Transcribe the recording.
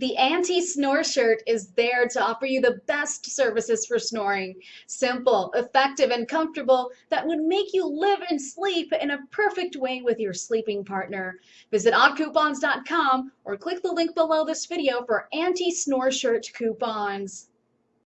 The anti-snore shirt is there to offer you the best services for snoring. Simple, effective, and comfortable that would make you live and sleep in a perfect way with your sleeping partner. Visit oddcoupons.com or click the link below this video for anti-snore shirt coupons.